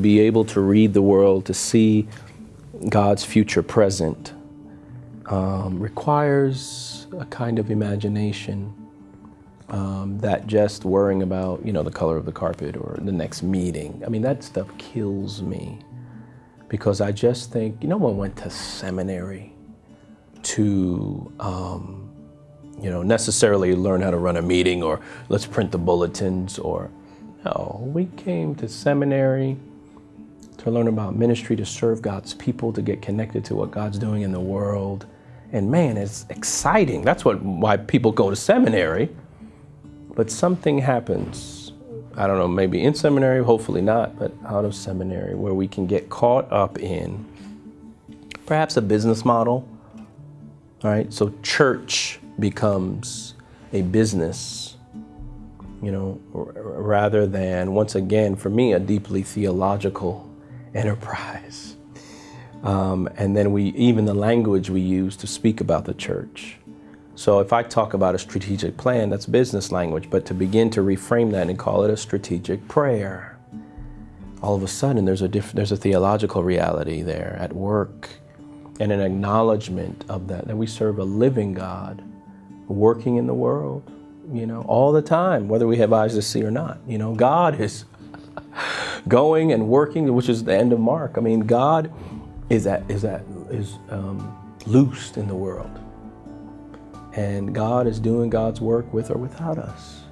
Be able to read the world, to see God's future present, um, requires a kind of imagination um, that just worrying about, you know, the color of the carpet or the next meeting. I mean, that stuff kills me because I just think, no one went to seminary to, um, you know, necessarily learn how to run a meeting or let's print the bulletins or, no, we came to seminary to learn about ministry, to serve God's people, to get connected to what God's doing in the world. And man, it's exciting. That's what why people go to seminary. But something happens, I don't know, maybe in seminary, hopefully not, but out of seminary, where we can get caught up in perhaps a business model, all right? So church becomes a business, you know, rather than, once again, for me, a deeply theological enterprise. Um, and then we, even the language we use to speak about the church. So if I talk about a strategic plan, that's business language, but to begin to reframe that and call it a strategic prayer, all of a sudden there's a, there's a theological reality there at work and an acknowledgement of that, that we serve a living God working in the world, you know, all the time, whether we have eyes to see or not. You know, God is going and working, which is the end of Mark. I mean, God is at, is at, is um, loosed in the world. And God is doing God's work with or without us.